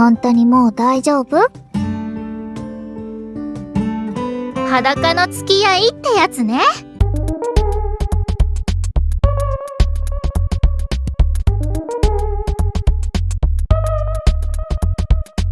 本当にもう大丈夫？裸の付き合いってやつね。